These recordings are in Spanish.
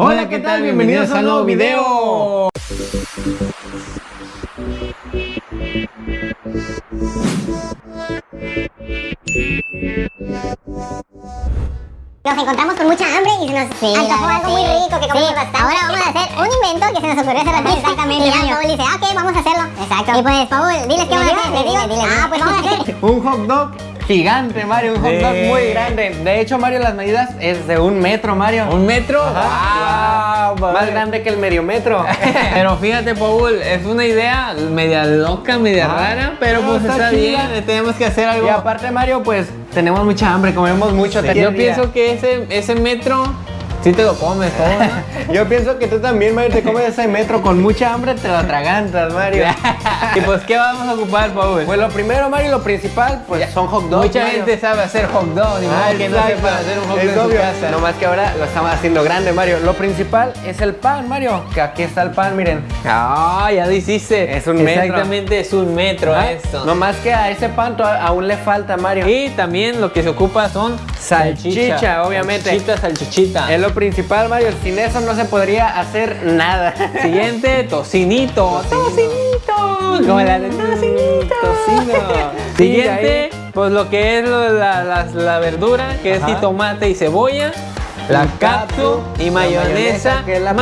Hola, ¿qué tal? Bienvenidos a un nuevo video. Nos encontramos con mucha hambre y se nos Sí, antojó algo muy rico que comimos Sí, bastante. ahora vamos a hacer un invento que se nos ocurrió hace ratito. Exactamente, Y ya. Paul dice, ah, ok, vamos a hacerlo. Exacto. Y pues, Paul, diles qué ¿Le vamos a hacer. Dile, dile. Ah, pues vamos a hacer Un hot dog gigante, Mario. Un hot dog Sí. muy grande. De hecho, Mario, las medidas es de un metro, Mario. ¿Un metro? Ajá. Wow, Más grande que el medio metro. Pero fíjate, Paul, es una idea media loca, media Ah, rara, pero no, pues está está, bien, tenemos que hacer algo. y aparte, Mario, pues tenemos mucha hambre, comemos mucho. Yo cualquier día. pienso que ese, ese metro sí te lo comes. Yo pienso que tú también, Mario, te comes ese metro con mucha hambre, te lo atragantas, Mario. y pues, ¿qué vamos a ocupar, Paul? Pues lo primero, Mario, lo principal, pues son hot dogs. Mucha Mario. gente sabe hacer hot dog, ni Ah, que no sepa hacer un hot dog en su obvio. casa. No más que ahora lo estamos haciendo grande, Mario. Lo principal es el pan, Mario. Que aquí está el pan, miren. Ah, ya lo hiciste. Es un metro. Exactamente, es un metro Ah, esto. No más que a ese pan aún le falta, Mario. Y también lo que se ocupa son Salchicha, obviamente. Salchicha, salchichita. Es lo principal, Mario. Sin eso no se podría hacer nada. Siguiente, tocinito. Tocinito. Como la de tocinito. Tocino. Siguiente, pues lo que es lo la, la- la verdura, que es Ajá. tomate y cebolla. La El capsu y la mayonesa, mayonesa, que es la.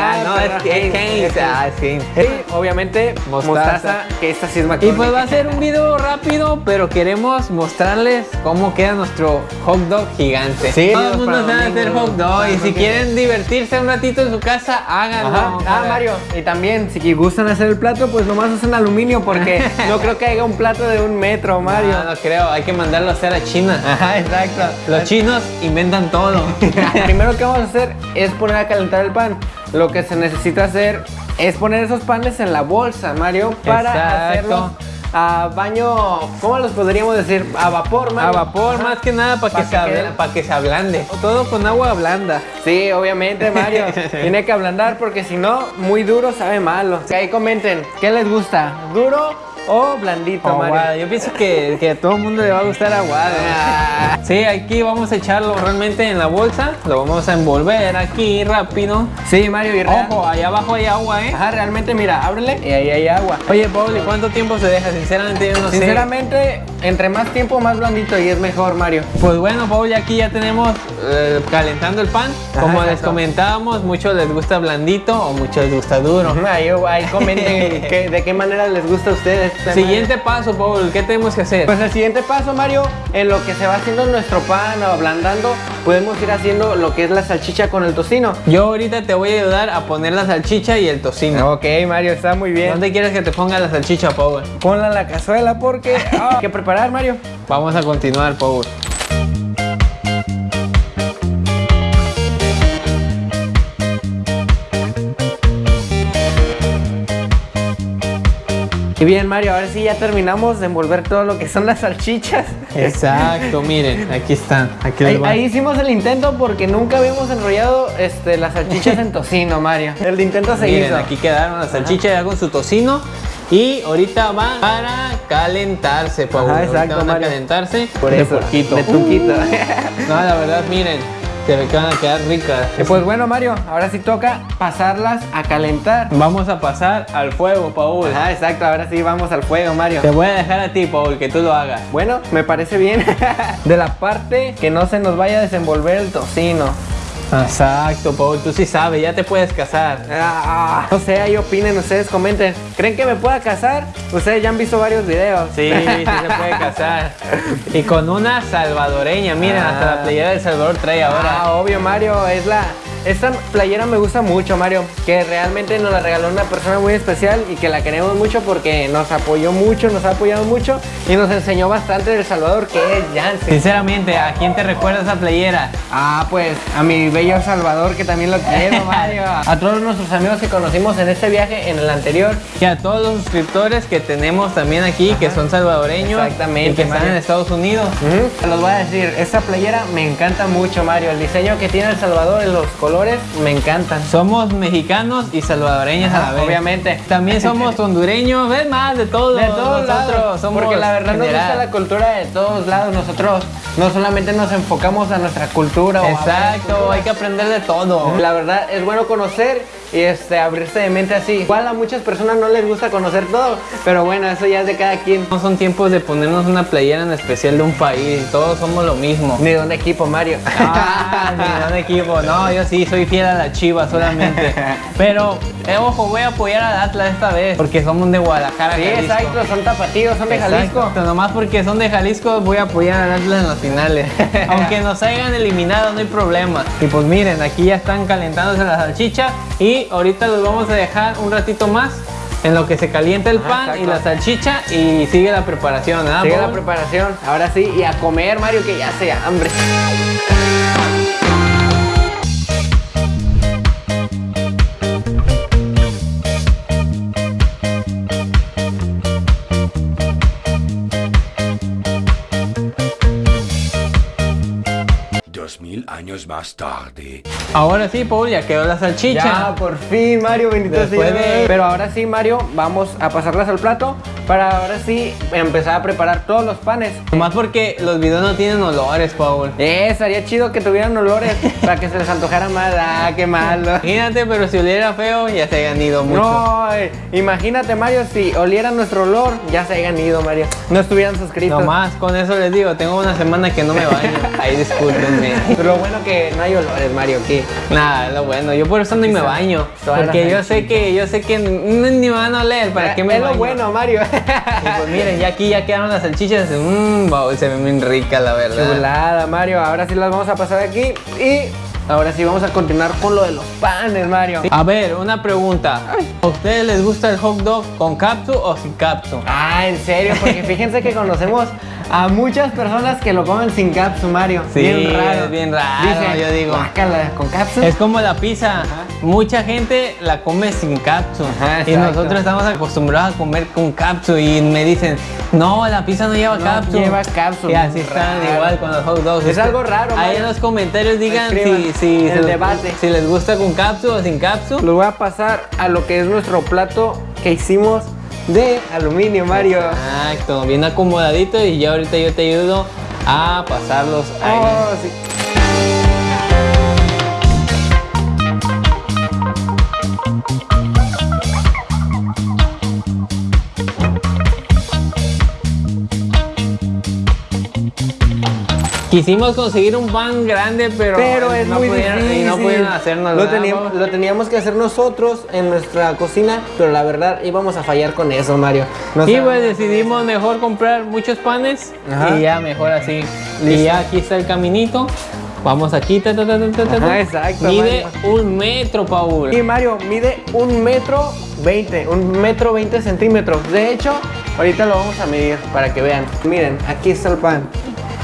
Ah, Ah, no, es Heinz. Ah, es. Y obviamente Mostaza. mostaza, que esta sí es Y McCormick. pues va a ser un video rápido, pero queremos mostrarles cómo queda nuestro hot dog gigante. Sí, todo el mundo sabe hacer hot dog y si quieren divertirse un ratito en su casa, háganlo. Ah, Mario, y también si gustan hacer el plato, pues nomás usen aluminio porque no creo que haya un plato de un metro, Mario. No, no creo, hay que mandarlo a hacer a China. Ajá, exacto. Los chinos inventan todo. Primero que vamos a hacer es poner a calentar el pan. Lo que se necesita hacer es poner esos panes en la bolsa, Mario, para Exacto. hacerlo a baño, ¿cómo los podríamos decir? A vapor, A Mario. vapor, Ajá. más que nada para Pa' que, que quede- pa' que se ablande. Todo con agua blanda. Sí, obviamente, Mario. Tiene que ablandar porque si no, muy duro sabe malo. Que ahí comenten, ¿qué les gusta? ¿Duro o blandito, Mario? Aguada. Yo pienso que, que a todo el mundo le va a gustar aguado. Ah. Sí, aquí vamos a echarlo realmente en la bolsa. Lo vamos a envolver aquí rápido. Sí, Mario, y Ojo, allá abajo hay agua, ¿eh? Ajá, realmente, mira, ábrele y ahí hay agua. Oye, Paul, ¿y cuánto tiempo se deja? Sinceramente, yo no sé. Sinceramente, entre más tiempo, más blandito y es mejor, Mario. Pues bueno, Paul, ya aquí ya tenemos eh, calentando el pan. Ajá, Como les comentábamos, muchos les gusta blandito o muchos les gusta duro. Ahí, ahí comenten de qué manera les gusta a ustedes. Siguiente paso, Paul, ¿qué tenemos que hacer? Pues el siguiente paso, Mario, en lo que se va haciendo nuestro pan o ablandando, podemos ir haciendo lo que es la salchicha con el tocino. Yo ahorita te voy a ayudar a poner la salchicha y el tocino. Ok, Mario, está muy bien. ¿Dónde quieres que te ponga la salchicha, Paul? Ponla en la cazuela porque ah, hay que preparar, Mario. Vamos a continuar, Paul. Y bien, Mario, ahora sí ya terminamos de envolver todo lo que son las salchichas. Exacto, miren, aquí están. Aquí Ahí, hicimos el intento porque nunca habíamos enrollado este, las salchichas en tocino, Mario. El intento se Miren, hizo. aquí quedaron las salchichas ya con su tocino. Y ahorita van para calentarse, Paul. Ajá, Ahorita van a calentarse Por de eso, poquito. de truquito. No, la verdad, miren, ve que van a quedar ricas. Y pues bueno, Mario, ahora sí toca pasarlas a calentar. Vamos a pasar al fuego, Paul. Ajá, exacto, ahora sí vamos al fuego, Mario. Te voy a dejar a ti, Paul, que tú lo hagas. Bueno, me parece bien. De la parte que no se nos vaya a desenvolver el tocino. Exacto, Paul, tú sí sabes, ya te puedes casar. Ah, no sé, ahí opinen, ustedes comenten. ¿Creen que me pueda casar? Ustedes ya han visto varios videos. Sí, sí se puede casar. Y con una salvadoreña, miren, hasta Ah. la playera del Salvador trae ahora. Ah, obvio, Mario, es la... Esta playera me gusta mucho, Mario, que realmente nos la regaló una persona muy especial y que la queremos mucho porque nos apoyó mucho, nos ha apoyado mucho y nos enseñó bastante del Salvador, que es Jansen. Sinceramente, ¿a quién te recuerda esa playera? Ah, pues a mi bello Salvador, que también lo quiero, Mario. A todos nuestros amigos que conocimos en este viaje, en el anterior. Y a todos los suscriptores que tenemos también aquí, que son salvadoreños. Exactamente, Y que están Mario. en Estados Unidos. Ujú. Los voy a decir, esta playera me encanta mucho, Mario. El diseño que tiene El Salvador en los colores colores me encantan. Somos mexicanos y salvadoreños a la vez. obviamente. También somos hondureños, ves más de todo. De todos Nosotros lados, somos porque la verdad nos gusta la cultura de todos lados. Nosotros no solamente nos enfocamos a nuestra cultura Exacto, hay que aprender de todo. La verdad es bueno conocer y este, abrirse de mente así. Igual a muchas personas no les gusta conocer todo, pero bueno, eso ya es de cada quien. No son tiempos de ponernos una playera en especial de un país, todos somos lo mismo. Ni de un equipo, Mario. Ah, ni de un equipo, no, yo sí soy fiel a la Chiva solamente. Pero, eh, ojo, voy a apoyar al Atlas esta vez, porque somos de Guadalajara. Sí, Jalisco. exacto, son tapatíos, son de Jalisco. Exacto, nomás porque son de Jalisco voy a apoyar al Atlas en las finales. Aunque nos hayan eliminado, no hay problema. Y pues miren, aquí ya están calentándose la salchicha y ahorita los vamos a dejar un ratito más en lo que se calienta el Ajá, pan y exacto. la salchicha y sigue la preparación, ¿ah? Sigue la preparación, ahora sí, y a comer, Mario, que ya se hambre. Años más tarde. Ahora sí, Paul, ya quedó la salchicha. Ya, por fin, Mario, bendito Después sea. de- Pero ahora sí, Mario, vamos a pasarlas al plato para ahora sí empezar a preparar todos los panes. Nomás porque los videos no tienen olores, Paul. Eh, estaría chido que tuvieran olores para que se les antojara más. Ah, qué malo. Imagínate, pero si oliera feo, ya se hayan ido mucho. No, eh, imagínate, Mario, si olieran nuestro olor, ya se hayan ido, Mario. No estuvieran suscritos. Nomás con eso les digo, tengo una semana que no me baño. Ahí discúlpenme. Pero bueno que no hay olores, Mario, aquí. Nada, es lo bueno. Yo por eso ni me baño. Porque yo sé que, yo sé que ni me van a oler. ¿Para qué me Es lo bueno, Mario. Pues miren, ya aquí ya quedaron las salchichas. Mmm, se ven bien ricas, la verdad. Chulada, Mario. Ahora sí las vamos a pasar aquí y ahora sí vamos a continuar con lo de los panes, Mario. A ver, una pregunta. ¿A ustedes les gusta el hot dog con capsu o sin capsu? Ah, en serio, porque fíjense que conocemos a muchas personas que lo comen sin capsu, Mario. Sí, bien raro. es bien raro, yo digo. "Guácala, con capsu. Es como la pizza. Mucha gente la come sin capsu. Ajá, y nosotros estamos acostumbrados a comer con capsu. Y me dicen, no, la pizza no lleva No capsu. lleva capsu, Y así están raro. igual con los hot dogs. Es algo raro, Ahí Mario. en los comentarios digan si, si, el se debate. si les gusta con capsu o sin capsu. Los voy a pasar a lo que es nuestro plato que hicimos de aluminio, Mario. Exacto, bien acomodadito. Y ya ahorita yo te ayudo a pasarlos ahí. Oh, sí. Quisimos conseguir un pan grande, pero, Pero es no muy pudieron, difícil. y no pudieron hacernos lo teníamos, lo teníamos que hacer nosotros en nuestra cocina, pero la verdad íbamos a fallar con eso, Mario. No Y pues decidimos mejor comprar muchos panes Ajá. y ya mejor así. Y Listo. ya aquí está el caminito. Vamos aquí. ta, ta, ta. Ajá, exacto, Mide Mario. un metro, Paul. Y Mario mide un metro veinte, un metro veinte centímetros. De hecho, ahorita lo vamos a medir para que vean. Miren, aquí está el pan.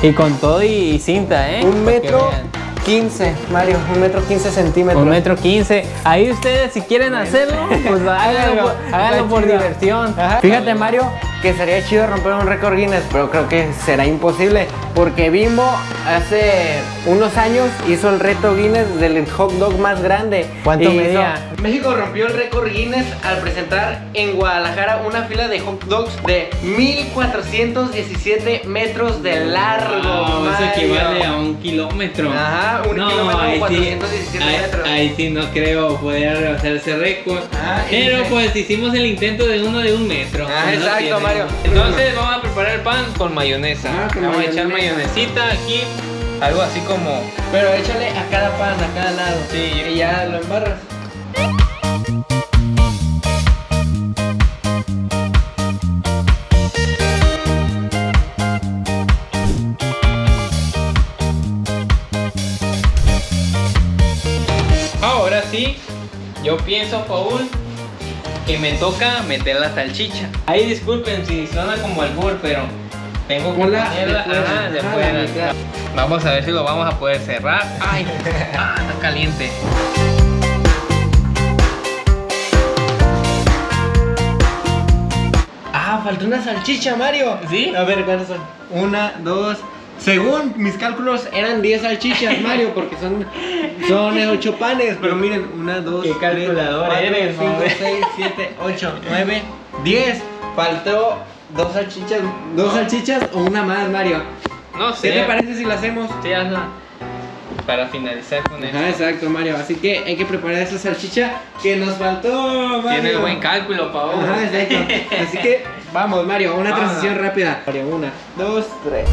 Y con todo y, cinta, ¿eh? Un metro vean. quince, Mario, un metro quince centímetros. Un metro quince. Ahí ustedes si quieren hacerlo, pues háganlo, háganlo por diversión. Ajá. Fíjate, Mario, que sería chido romper un récord Guinness, pero creo que será imposible. Porque Bimbo hace unos años hizo el reto Guinness del hot dog más grande. ¿Cuánto Y hizo- medía? México rompió el récord Guinness al presentar en Guadalajara una fila de hot dogs de 1417 metros de largo. Wow, eso equivale a un kilómetro. Ajá, un no, kilómetro, ahí sí, 417 ahí- metros. Ahí, sí no creo poder rebasar ese récord. Ah, pero pues hicimos el intento de uno de un metro. Ah, No exacto, tiene. Entonces vamos a preparar el pan con mayonesa. Ah, con vamos a echar mayonesita aquí. Algo así como. Pero échale a cada pan, a cada lado. Sí. Y ya lo embarras. Ahora sí, yo pienso, Paul, que me toca meter la salchicha. Ahí disculpen si suena como albur, pero tengo que Hola, ponerla de fuera. ajá, de Ah, la fuera. mitad. Vamos a ver si lo vamos a poder cerrar. Ay, ah, está caliente. Ah, faltó una salchicha, Mario. ¿Sí? A ver, ¿cuántas son? Una, dos, según mis cálculos eran 10 salchichas, Mario, porque son, son 8 panes. Pero miren, 1, 2, ¿Qué 3, calculador 4, eres, 5, hombre? 6, 7, 8, 9, 10. Faltó dos salchichas, dos salchichas o una más, Mario. No sé. ¿Qué te parece si lo hacemos? Sí, hazla. Para finalizar con Ajá, esto. exacto, Mario. Así que hay que preparar esa salchicha que nos faltó, Mario. Tienes buen cálculo, Paul. Ajá, exacto. Así que vamos, Mario, una Vamos. transición rápida. Mario, una, dos, tres.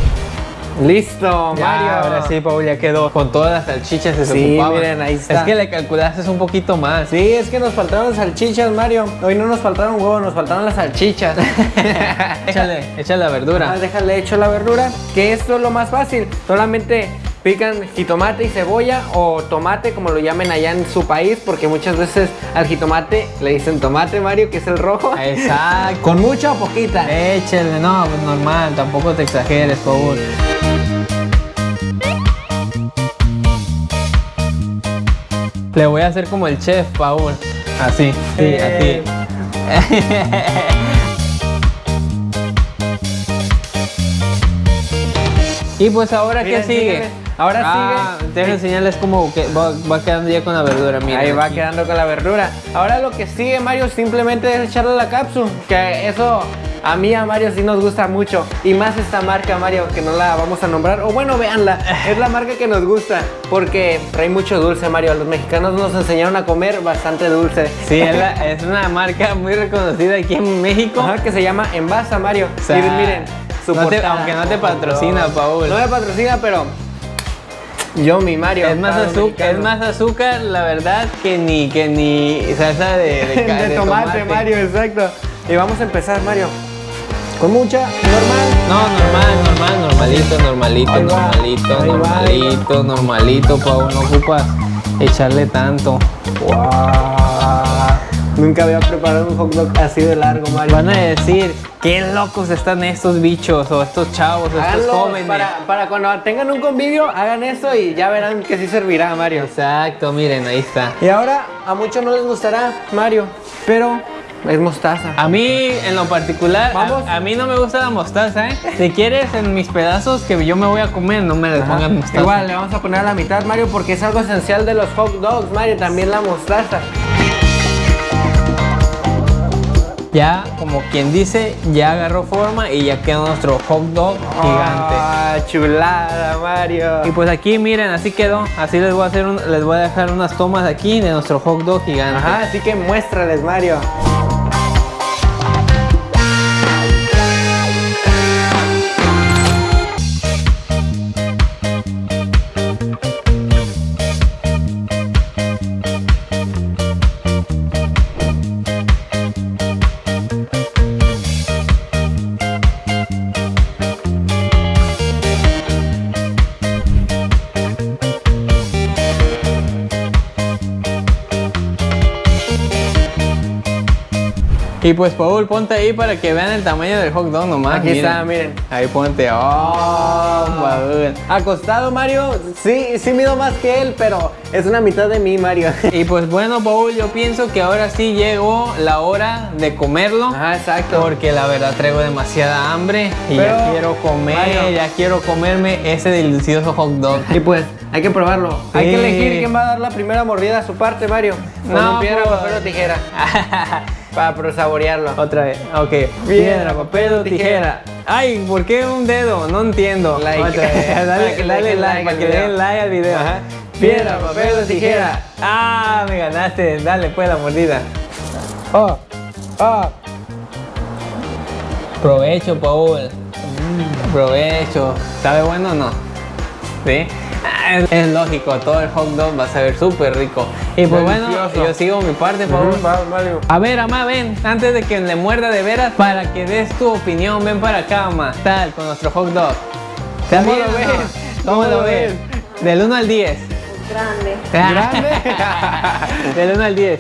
Listo, Ya, Mario. ahora sí, Paul, ya quedó con todas las salchichas se Sí, miren, ahí está. Es que le calculaste un poquito más. Sí, es que nos faltaron salchichas, Mario. Hoy no nos faltaron huevos, nos faltaron las salchichas. échale, échale la Ah, verdura. déjale hecho la verdura, que esto es lo más fácil. Solamente pican jitomate y cebolla o tomate, como lo llamen allá en su país, porque muchas veces al jitomate le dicen tomate, Mario, que es el rojo. Exacto. ¿Con mucha o poquita? Échale, no, pues normal, tampoco te exageres, Paul. Le voy a hacer como el chef, Paul. Así, sí, Eh. así. y pues ahora, Mira, ¿qué sigue? Ahora ah, sigue- Deja enseñarles cómo que va, va quedando ya con la verdura, mira. Ahí va aquí. quedando con la verdura. Ahora lo que sigue, Mario, simplemente es echarle la cápsula. Que eso a mí, a Mario, sí nos gusta mucho. Y más esta marca, Mario, que no la vamos a nombrar. O bueno, véanla. Es la marca que nos gusta. Porque trae mucho dulce, Mario. Los mexicanos nos enseñaron a comer bastante dulce. Sí, es, la- es una marca muy reconocida aquí en México. Ajá, que se llama Envasa, Mario. O sea, y miren, su no te- aunque no te patrocina, Paul. No me patrocina, pero yo, mi Mario. Es más, azúcar, es más azúcar, la verdad, que ni, que ni salsa de, de, ca- de, de tomate, Mario, exacto. Y vamos a empezar, Mario. Con mucha, normal. No, normal, normal, normalito, normalito, va, normalito, ahí va, normalito, normalito, Pau, no ocupas echarle tanto. Nunca había preparado un hot dog así de largo, Mario. Van a decir, qué locos están estos bichos, o estos chavos, o estos jóvenes. para, para cuando tengan un convivio, hagan eso y ya verán que sí servirá, Mario. Exacto, miren, ahí está. Y ahora, a muchos no les gustará, Mario, pero es mostaza. A mí, en lo particular, Vamos. a, a mí no me gusta la mostaza, ¿eh? Si quieres, en mis pedazos que yo me voy a comer, no me Ajá. pongan mostaza. Igual le vamos a poner a la mitad, Mario, porque es algo esencial de los hot dogs, Mario, también la mostaza. Ya, como quien dice, ya agarró forma y ya queda nuestro hot dog gigante. Ah, chulada, Mario. Y pues aquí miren, así quedó. Así les voy a hacer un- les voy a dejar unas tomas aquí de nuestro hot dog gigante. Ajá, así que muéstrales, Mario. Y pues Paul, ponte ahí para que vean el tamaño del hot dog nomás. Aquí miren. está, miren. Ahí ponte. Oh, Paul. Acostado, Mario. Sí, sí mido más que él, pero es una mitad de mí, Mario. Y pues bueno, Paul, yo pienso que ahora sí llegó la hora de comerlo. Ajá, exacto. Porque la verdad traigo demasiada hambre y ya quiero comer, Mario. ya quiero comerme ese delicioso hot dog. Y pues, hay que probarlo. Hay que elegir quién va a dar la primera mordida a su parte, Mario. No, un piedra, papel o tijera. Para pro- saborearlo. Otra vez, ok. Piedra, papel o tijera. Ay, ¿por qué un dedo? No entiendo. Like. Otra vez. Dale, dale like, para que le den like al video. Ajá. Piedra, papel o tijera. Ah, me ganaste. Dale, pues la mordida. Oh, oh. Provecho, Paul. Provecho. ¿Sabe bueno o no? ¿Sí? Es, lógico, todo el hot dog va a saber súper rico. Y pues bueno, Delicioso. yo sigo mi parte, Paul. Ujú, va, Mario. A ver, Amá, ven, antes de que le muerda de veras, para que des tu opinión, ven para acá, Amá. Tal, con nuestro hot dog. ¿Está ¿Cómo bien lo ves? ¿Cómo, ¿Cómo lo ves? ves? Del 1 al 10. Grande. ¿Grande? Del 1 al 10.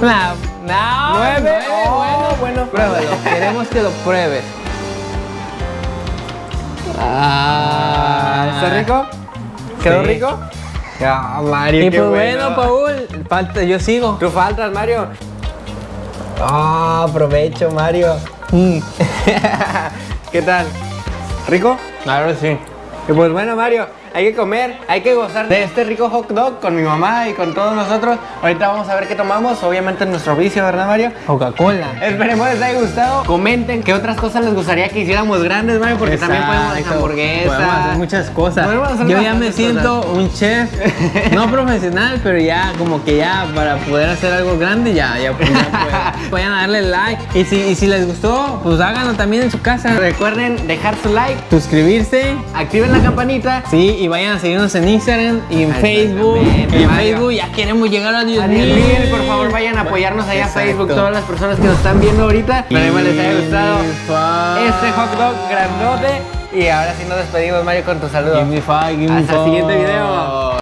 No, no. ¿Nueve? nueve, Oh, bueno, bueno. Pruébalo, queremos que lo pruebes. Ah, ¿Está rico? ¿Quedó Sí. rico? Ah, Mario, Y qué pues bueno, Paul, falta, yo sigo. Tú faltas, Mario. Ah, aprovecho, Mario. Mm. ¿Qué tal? ¿Rico? Claro, sí. Y pues bueno, Mario, hay que comer, hay que gozar de este rico hot dog con mi mamá y con todos nosotros. Ahorita vamos a ver qué tomamos, obviamente nuestro vicio, ¿verdad, Mario? Coca-Cola. Esperemos les haya gustado. Comenten qué otras cosas les gustaría que hiciéramos grandes, Mario, porque también podemos hacer hamburguesas. Podemos hacer muchas cosas. Hacer Yo ya me siento cosas. un chef, no profesional, pero ya como que ya para poder hacer algo grande ya, ya, ya puedo. Vayan a darle like. Y si, y si les gustó, pues háganlo también en su casa. Recuerden dejar su like, Suscribirse. activen la campanita. Sí, y vayan a seguirnos en Instagram y en Facebook. Exactamente, En. Facebook ya queremos llegar a 10 A 10 mil, por favor vayan a apoyarnos allá a. Facebook, todas las personas que nos están viendo ahorita. Esperemos les haya gustado este hot dog grandote. Y ahora sí nos despedimos, Mario, con tu saludo. Hasta el siguiente video.